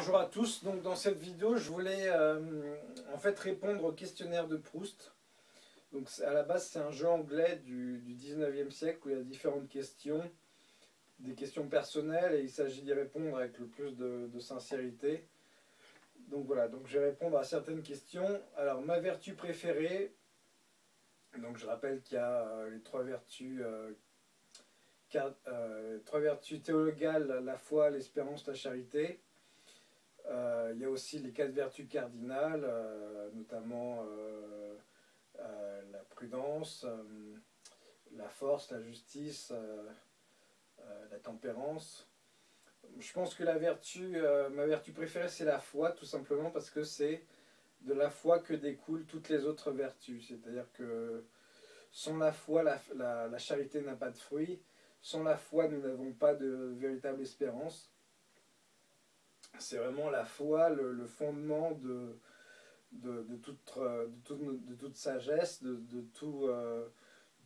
bonjour à tous. Donc dans cette vidéo, je voulais euh, en fait répondre au questionnaire de Proust. Donc à la base, c'est un jeu anglais du, 19e siècle où il y a différentes questions, des questions personnelles et il s'agit d'y répondre avec le plus de, sincérité. Donc voilà, donc je vais répondre à certaines questions. Alors ma vertu préférée, donc je rappelle qu'il y a euh, les trois vertus euh, trois vertus théologales, la foi, l'espérance, la charité. Euh, il y a aussi les quatre vertus cardinales, euh, notamment euh, la prudence, la force, la justice, la tempérance. Je pense que la ma vertu préférée, c'est la foi, tout simplement parce que c'est de la foi que découlent toutes les autres vertus. C'est-à-dire que sans la foi, la charité n'a pas de fruit. Sans la foi, nous n'avons pas de véritable espérance c'est vraiment la foi, le, fondement de, de, toute, sagesse, de, euh,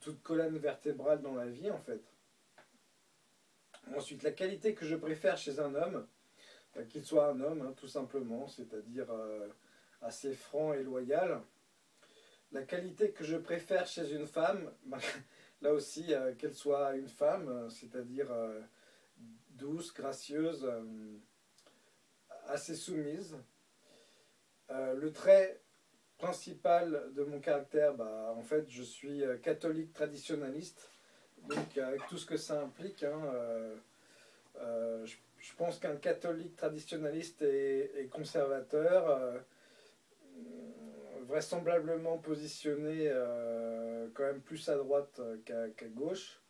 toute colonne vertébrale dans la vie en fait. Ensuite, la qualité que je préfère chez un homme, bah, qu'il soit un homme hein, tout simplement, c'est-à-dire euh, assez franc et loyal. La qualité que je préfère chez une femme, bah, là aussi, euh, qu'elle soit une femme, c'est-à-dire douce, gracieuse, assez soumise. Euh, le trait principal de mon caractère, bah, en fait, je suis euh, catholique traditionnaliste, donc avec tout ce que ça implique. Hein, euh, je, pense qu'un catholique traditionnaliste est, conservateur, vraisemblablement positionné quand même plus à droite qu'à gauche.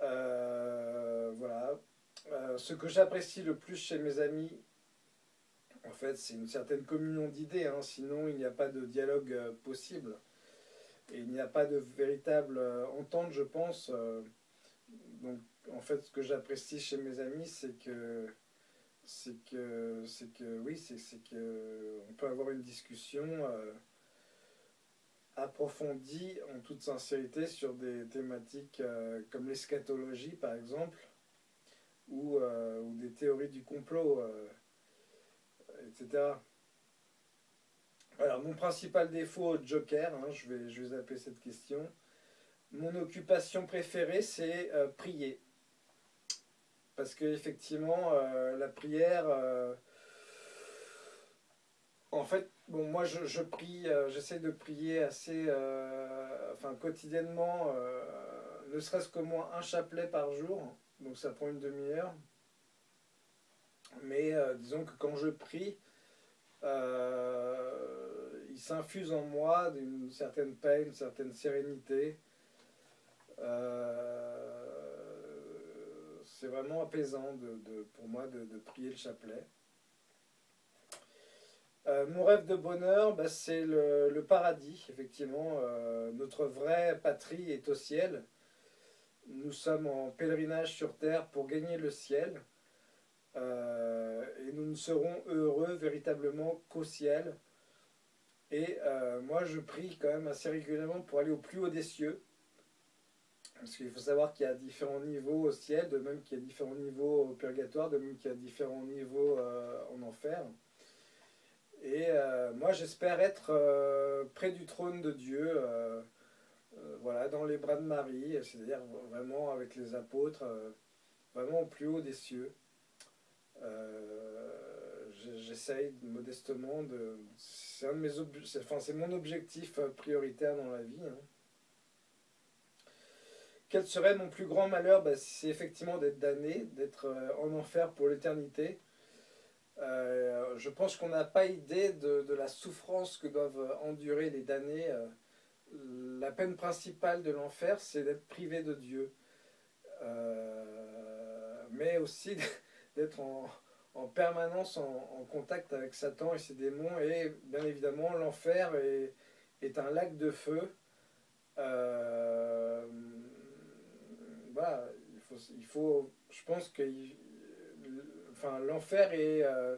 voilà, euh, ce que j'apprécie le plus chez mes amis, en fait, c'est une certaine communion d'idées, hein. sinon il n'y a pas de dialogue euh, possible. Et il n'y a pas de véritable euh, entente, je pense. donc, en fait, ce que j'apprécie chez mes amis, c'est que, c'est que, c'est que, oui, c'est, que on peut avoir une discussion approfondie, en toute sincérité, sur des thématiques comme l'eschatologie, par exemple euh, ou, des théories du complot, euh, etc. Alors, mon principal défaut, Joker, hein, je, vais, je vais zapper cette question. Mon occupation préférée, c'est euh, prier. Parce que effectivement, la prière, en fait, bon, moi je, je prie, j'essaie de prier assez, enfin quotidiennement, ne serait-ce qu'au moins un chapelet par jour donc ça prend une demi-heure. Mais euh, disons que quand je prie, euh, il s'infuse en moi d'une certaine paix, une certaine sérénité. Euh, c'est vraiment apaisant pour moi de, prier le chapelet. mon rêve de bonheur, bah, c'est le, paradis, effectivement. notre vraie patrie est au ciel. Nous sommes en pèlerinage sur terre pour gagner le ciel. Euh, et nous ne serons heureux véritablement qu'au ciel. Et euh, moi, je prie quand même assez régulièrement pour aller au plus haut des cieux. Parce qu'il faut savoir qu'il y a différents niveaux au ciel, de même qu'il y a différents niveaux au purgatoire, de même qu'il y a différents niveaux euh, en enfer. Et moi, j'espère être près du trône de Dieu euh, voilà, dans les bras de Marie, c'est-à-dire vraiment avec les apôtres, euh, vraiment au plus haut des cieux. Euh, j'essaye modestement de... C'est enfin, mon objectif prioritaire dans la vie. Hein. Quel serait mon plus grand malheur? Ben, C'est effectivement d'être damné, d'être en enfer pour l'éternité. je pense qu'on n'a pas idée de, la souffrance que doivent endurer les damnés la peine principale de l'enfer, c'est d'être privé de Dieu. Euh, mais aussi d'être en, permanence en, contact avec Satan et ses démons. Et bien évidemment, l'enfer est, un lac de feu. Euh, il faut, je pense que enfin, l'enfer est... Euh,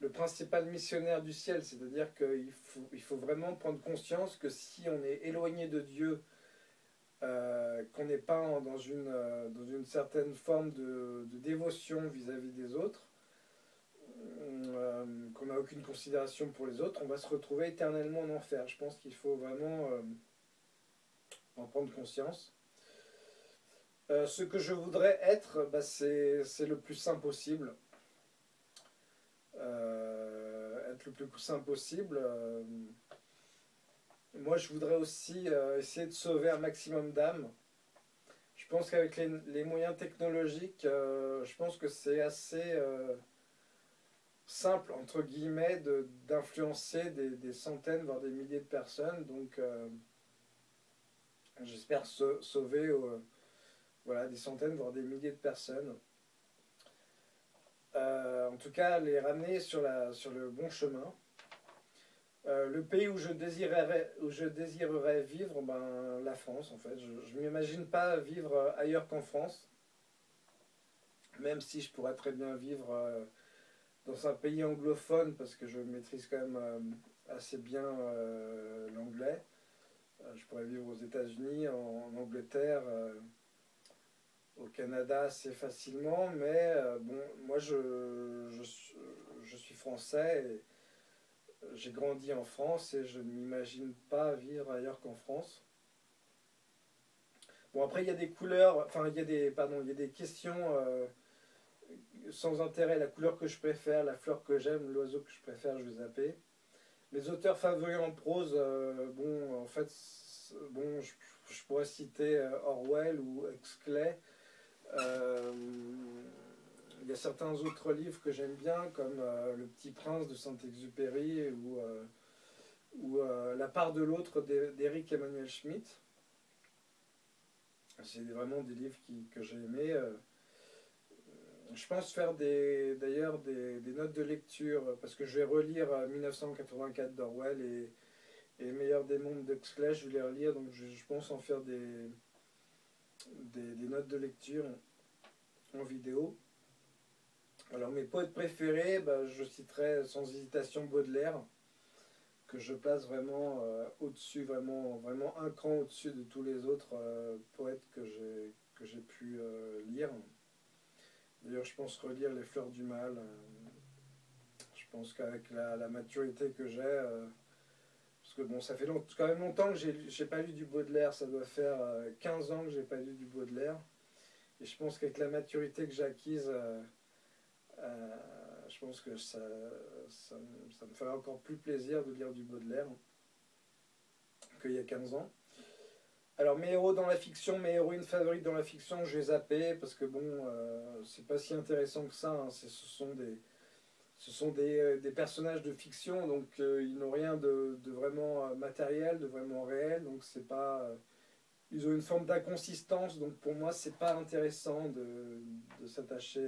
le principal missionnaire du ciel, c'est-à-dire qu'il faut, vraiment prendre conscience que si on est éloigné de Dieu, euh, qu'on n'est pas dans, une, euh, dans une certaine forme de, dévotion vis-à-vis des autres, qu'on n'a aucune considération pour les autres, on va se retrouver éternellement en enfer. Je pense qu'il faut vraiment en prendre conscience. ce que je voudrais être, bah, c'est le plus sain possible. Être le plus sain possible. moi, je voudrais aussi essayer de sauver un maximum d'âmes. Je pense qu'avec les, moyens technologiques, euh, je pense que c'est assez euh, simple, entre guillemets, d'influencer des, centaines, voire des milliers de personnes. Donc, euh, j'espère sauver voilà, des centaines, voire des milliers de personnes. En tout cas, les ramener sur, le bon chemin. Euh, le pays où je désirerais, vivre, ben, la France en fait. Je ne m'imagine pas vivre ailleurs qu'en France, même si je pourrais très bien vivre euh, dans un pays anglophone parce que je maîtrise quand même euh, assez bien l'anglais. je pourrais vivre aux États-Unis, en, Angleterre, au Canada assez facilement, mais bon, moi je, je, suis français et j'ai grandi en France et je ne m'imagine pas vivre ailleurs qu'en France. Bon, après, il y a des couleurs, enfin, il y a des, pardon, il y a des questions euh, sans intérêt. La couleur que je préfère, la fleur que j'aime, l'oiseau que je préfère, je vais zapper. Mes auteurs favoris en prose, euh, bon, en fait, bon, je, pourrais citer euh, Orwell ou Huxley. Il y a certains autres livres que j'aime bien, comme euh, Le Petit Prince de Saint-Exupéry ou, euh, ou euh, La part de l'autre d'Éric Emmanuel Schmitt. C'est vraiment des livres que j'ai aimés. Je pense faire d'ailleurs des, notes de lecture, parce que je vais relire 1984 d'Orwell et, et Meilleur des mondes d'Huxley, je vais les relire, donc je, pense en faire des, des notes de lecture en vidéo. Alors mes poètes préférés, bah, je citerai sans hésitation Baudelaire, que je place vraiment euh, au-dessus, vraiment, vraiment un cran au-dessus de tous les autres euh, poètes que j'ai pu euh, lire. D'ailleurs, je pense relire Les Fleurs du Mal. je pense qu'avec la, maturité que j'ai, bon, ça fait quand même longtemps que j'ai pas lu du Baudelaire, ça doit faire 15 ans que j'ai pas lu du Baudelaire. Et je pense qu'avec la maturité que j'ai acquise euh, je pense que ça, ça, me ferait encore plus plaisir de lire du Baudelaire qu'il y a 15 ans. Alors mes héros dans la fiction, mes héroïnes favorites dans la fiction, je les zappé parce que bon, euh, c'est pas si intéressant que ça. Hein. Ce sont des, ce sont des, euh, des personnages de fiction, donc ils n'ont rien de, vraiment matériel, de vraiment réel, donc c'est pas, ils ont une forme d'inconsistance, donc pour moi c'est pas intéressant de, s'attacher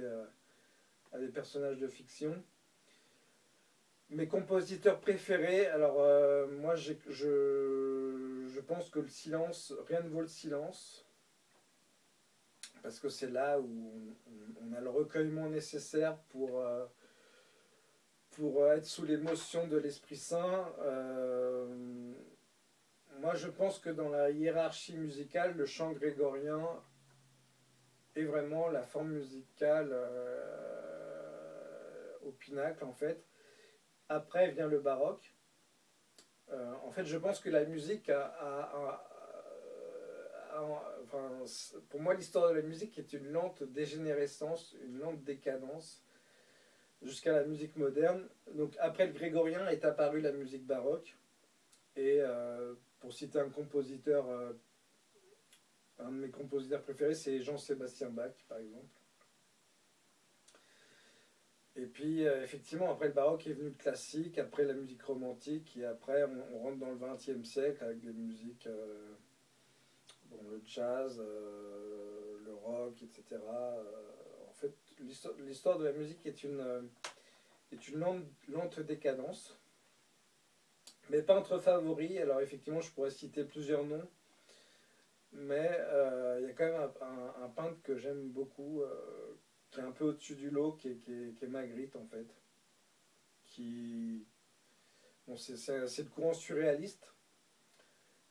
à des personnages de fiction. Mes compositeurs préférés, alors euh, moi je, je pense que le silence, rien ne vaut le silence, parce que c'est là où on, a le recueillement nécessaire pour, euh, pour être sous l'émotion de l'Esprit Saint. Euh, moi je pense que dans la hiérarchie musicale, le chant grégorien est vraiment la forme musicale au pinacle en fait. Après vient le baroque. Euh, en fait, je pense que la musique a, pour moi, l'histoire de la musique est une lente dégénérescence, une lente décadence jusqu'à la musique moderne. Donc après le grégorien est apparue la musique baroque. Et euh, pour citer un compositeur, euh, un de mes compositeurs préférés, c'est Jean-Sébastien Bach, par exemple. Et puis, euh, effectivement, après le baroque est venu le classique, après la musique romantique, et après on, rentre dans le XXe siècle avec des musiques, le jazz, le rock, etc. l'histoire de la musique est une, est une lente, décadence. Mes peintres favoris, alors effectivement, je pourrais citer plusieurs noms, mais il y a quand même un, peintre que j'aime beaucoup qui est un peu au-dessus du lot, qui est, qui, Magritte en fait. Qui. Bon, c'est le courant surréaliste,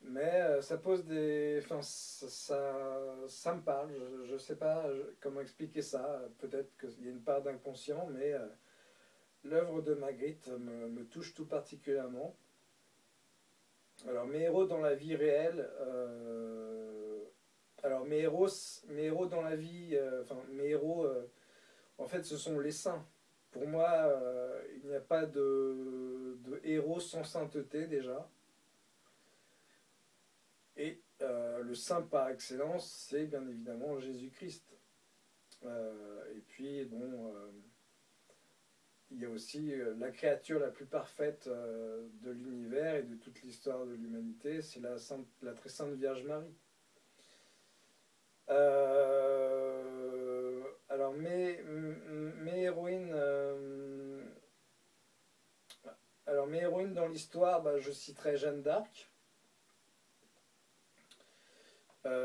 mais euh, ça pose des. Enfin, ça, ça, me parle, je ne sais pas comment expliquer ça. Peut-être qu'il y a une part d'inconscient, mais euh, l'œuvre de Magritte me, touche tout particulièrement. Alors mes héros dans la vie réelle, euh, alors mes héros, mes héros dans la vie, enfin mes héros, en fait ce sont les saints. Pour moi, il n'y a pas de, héros sans sainteté déjà. Et le saint par excellence, c'est bien évidemment Jésus-Christ. et puis, bon, il y a aussi euh, la créature la plus parfaite euh, de l'univers et de toute l'histoire de l'humanité, c'est la, très sainte Vierge Marie. Euh, alors mes, mes héroïnes, alors mes héroïnes dans l'histoire, bah, je citerai Jeanne d'Arc,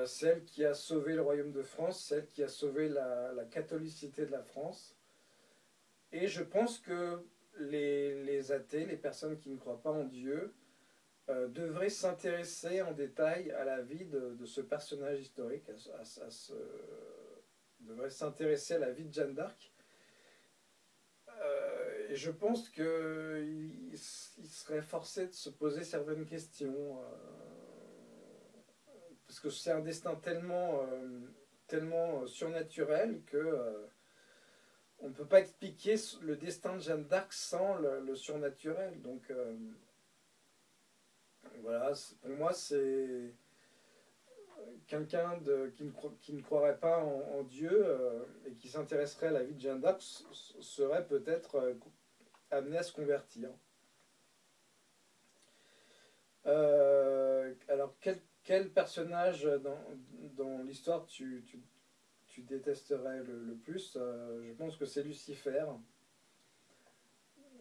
celle qui a sauvé le royaume de France, celle qui a sauvé la catholicité de la France. Et je pense que les, athées, les personnes qui ne croient pas en Dieu, euh, devraient s'intéresser en détail à la vie de, ce personnage historique, devraient s'intéresser à la vie de Jeanne d'Arc. Euh, et je pense qu'il il serait forcé de se poser certaines questions, euh, parce que c'est un destin tellement, tellement surnaturel que on ne peut pas expliquer le destin de Jeanne d'Arc sans le, surnaturel. Donc euh, voilà, pour moi c'est quelqu'un qui, ne croirait pas en, Dieu euh, et qui s'intéresserait à la vie de Jeanne d'Arc serait peut-être euh, amené à se convertir. alors quel, personnage dans, l'histoire tu détesterais le, plus, euh, je pense que c'est Lucifer.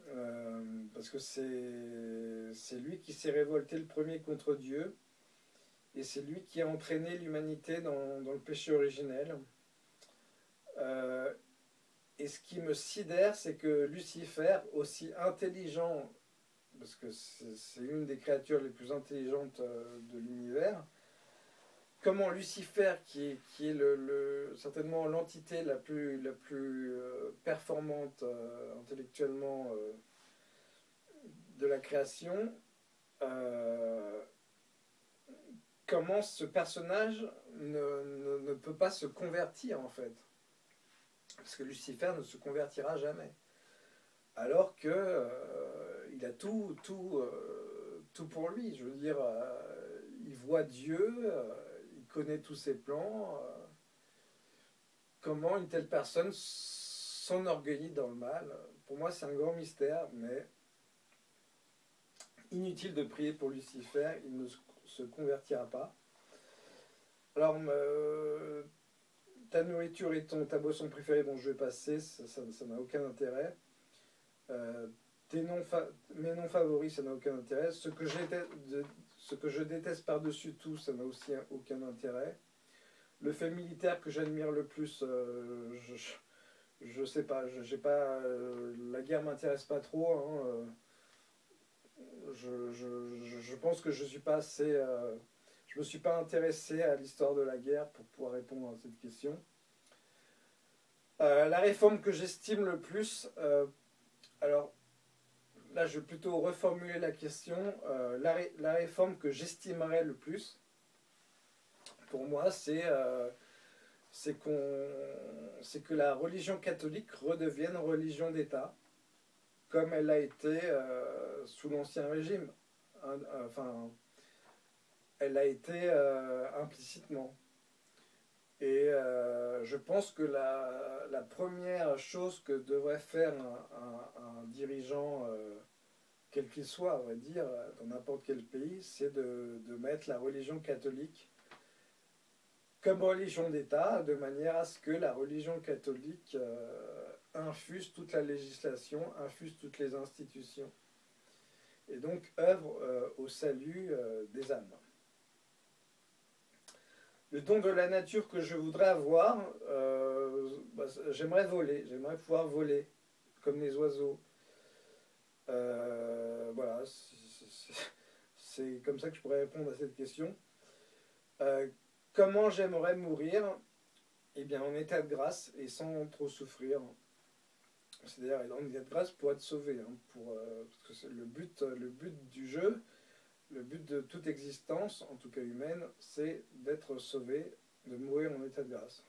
Euh, parce que c'est lui qui s'est révolté le premier contre Dieu. Et c'est lui qui a entraîné l'humanité dans, le péché originel. Euh, et ce qui me sidère, c'est que Lucifer, aussi intelligent, parce que c'est une des créatures les plus intelligentes de l'univers, comment Lucifer, qui est, certainement l'entité la plus, euh, performante euh, intellectuellement euh, de la création, comment ce personnage ne, peut pas se convertir en fait? Parce que Lucifer ne se convertira jamais. Alors que il a tout, tout, tout pour lui. Je veux dire, il voit Dieu connaît tous ses plans. Euh, comment une telle personne s'enorgueillit dans le mal Pour moi, c'est un grand mystère, mais inutile de prier pour Lucifer, il ne se convertira pas. Alors, ta nourriture et ton, ta boisson préférée, bon, je vais passer, ça n'a aucun intérêt. Euh, tes noms mes noms favoris, ça n'a aucun intérêt. Ce que ce que je déteste par-dessus tout, ça n'a aussi aucun intérêt. Le fait militaire que j'admire le plus, euh, je, ne sais pas, j'ai pas, euh, la guerre m'intéresse pas trop. Hein, euh, je, pense que je suis pas assez, je me suis pas intéressé à l'histoire de la guerre pour pouvoir répondre à cette question. la réforme que j'estime le plus, alors là, je vais plutôt reformuler la question. Euh, la, réforme que j'estimerais le plus, pour moi, c'est euh, que la religion catholique redevienne religion d'État, comme elle a été euh, sous l'Ancien Régime. enfin, elle a été implicitement. Et je pense que la, première chose que devrait faire un, dirigeant, euh, quel qu'il soit, on va dire, dans n'importe quel pays, c'est de, mettre la religion catholique comme religion d'État, de manière à ce que la religion catholique euh, infuse toute la législation, infuse toutes les institutions, et donc œuvre euh, au salut des âmes. Le don de la nature que je voudrais avoir, euh, bah, j'aimerais voler, j'aimerais pouvoir voler comme les oiseaux. Euh, voilà, c'est comme ça que je pourrais répondre à cette question. Euh, comment j'aimerais mourir? Eh bien, en état de grâce et sans trop souffrir. C'est-à-dire, en a de grâce pour être sauvé. hein, pour, parce que c'est le but, le but du jeu, le but de toute existence, en tout cas humaine, c'est d'être sauvé, de mourir en état de grâce.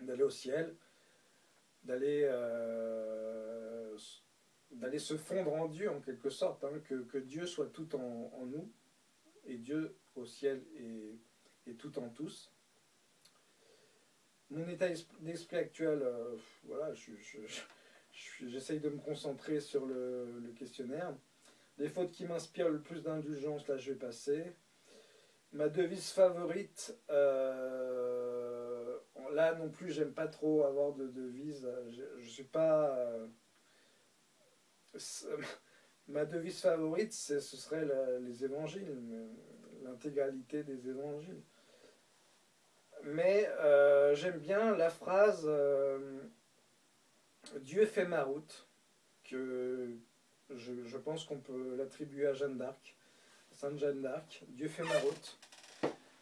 D'aller au ciel, d'aller euh, d'aller se fondre en Dieu en quelque sorte, hein, que, que Dieu soit tout en, nous, et Dieu au ciel est, est tout en tous mon état d'esprit actuel, euh, voilà, je- je- j'essaye de me concentrer sur le questionnaire. Les fautes qui m'inspirent le plus d'indulgence, là je vais passer. Ma devise favorite, euh, là non plus j'aime pas trop avoir de devise. Je, suis pas. euh, ma devise favorite, ce serait les évangiles, l'intégralité des évangiles. Mais euh, j'aime bien la phrase Dieu fait ma route, que je, je pense qu'on peut l'attribuer à Jeanne d'Arc, Sainte Jeanne d'Arc. Dieu fait ma route.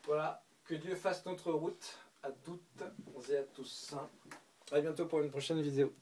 Voilà, que Dieu fasse notre route à toutes et à tous. À bientôt pour une prochaine vidéo.